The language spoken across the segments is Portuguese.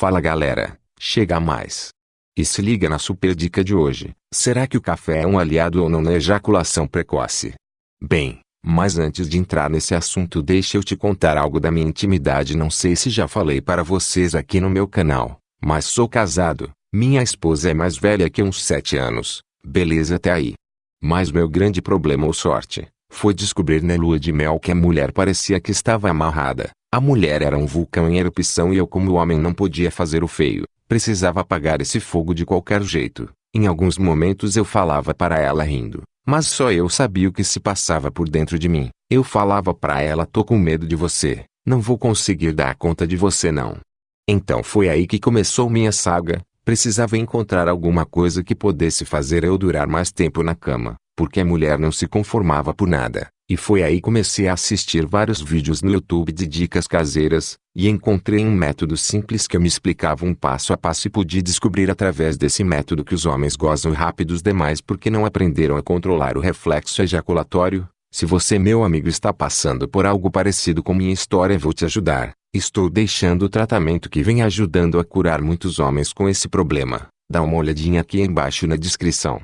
Fala galera, chega mais. E se liga na super dica de hoje. Será que o café é um aliado ou não na ejaculação precoce? Bem, mas antes de entrar nesse assunto deixa eu te contar algo da minha intimidade não sei se já falei para vocês aqui no meu canal, mas sou casado, minha esposa é mais velha que uns 7 anos, beleza até aí. Mas meu grande problema ou sorte, foi descobrir na lua de mel que a mulher parecia que estava amarrada. A mulher era um vulcão em erupção e eu como homem não podia fazer o feio, precisava apagar esse fogo de qualquer jeito. Em alguns momentos eu falava para ela rindo, mas só eu sabia o que se passava por dentro de mim. Eu falava para ela tô com medo de você, não vou conseguir dar conta de você não. Então foi aí que começou minha saga, precisava encontrar alguma coisa que pudesse fazer eu durar mais tempo na cama porque a mulher não se conformava por nada. E foi aí comecei a assistir vários vídeos no YouTube de dicas caseiras, e encontrei um método simples que me explicava um passo a passo e pude descobrir através desse método que os homens gozam rápidos demais porque não aprenderam a controlar o reflexo ejaculatório. Se você meu amigo está passando por algo parecido com minha história vou te ajudar. Estou deixando o tratamento que vem ajudando a curar muitos homens com esse problema. Dá uma olhadinha aqui embaixo na descrição.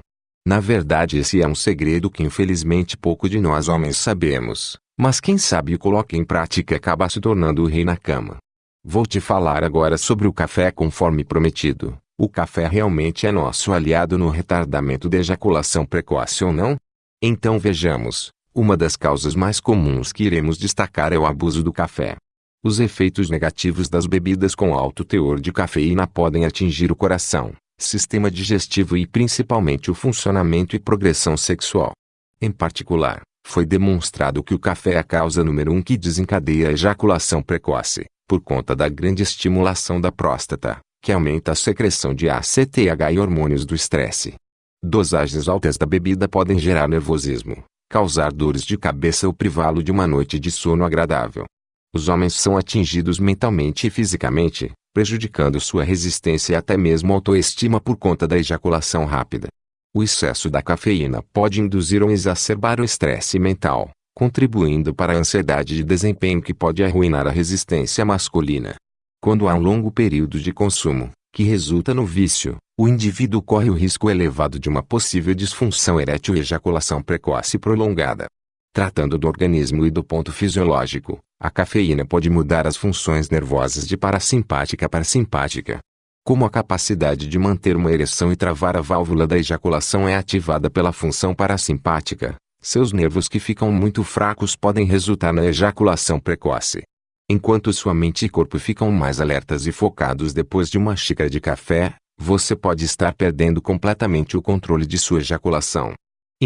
Na verdade esse é um segredo que infelizmente pouco de nós homens sabemos, mas quem sabe o coloca em prática acaba se tornando o rei na cama. Vou te falar agora sobre o café conforme prometido. O café realmente é nosso aliado no retardamento da ejaculação precoce ou não? Então vejamos. Uma das causas mais comuns que iremos destacar é o abuso do café. Os efeitos negativos das bebidas com alto teor de cafeína podem atingir o coração, sistema digestivo e principalmente o funcionamento e progressão sexual. Em particular, foi demonstrado que o café é a causa número um que desencadeia a ejaculação precoce, por conta da grande estimulação da próstata, que aumenta a secreção de ACTH e hormônios do estresse. Dosagens altas da bebida podem gerar nervosismo, causar dores de cabeça ou privá-lo de uma noite de sono agradável. Os homens são atingidos mentalmente e fisicamente, prejudicando sua resistência e até mesmo autoestima por conta da ejaculação rápida. O excesso da cafeína pode induzir ou exacerbar o estresse mental, contribuindo para a ansiedade de desempenho que pode arruinar a resistência masculina. Quando há um longo período de consumo, que resulta no vício, o indivíduo corre o risco elevado de uma possível disfunção erétil e ejaculação precoce prolongada. Tratando do organismo e do ponto fisiológico, a cafeína pode mudar as funções nervosas de parasimpática para simpática. Como a capacidade de manter uma ereção e travar a válvula da ejaculação é ativada pela função parasimpática, seus nervos que ficam muito fracos podem resultar na ejaculação precoce. Enquanto sua mente e corpo ficam mais alertas e focados depois de uma xícara de café, você pode estar perdendo completamente o controle de sua ejaculação.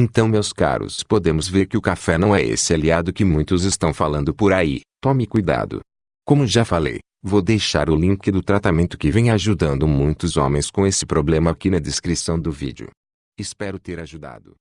Então meus caros podemos ver que o café não é esse aliado que muitos estão falando por aí, tome cuidado. Como já falei, vou deixar o link do tratamento que vem ajudando muitos homens com esse problema aqui na descrição do vídeo. Espero ter ajudado.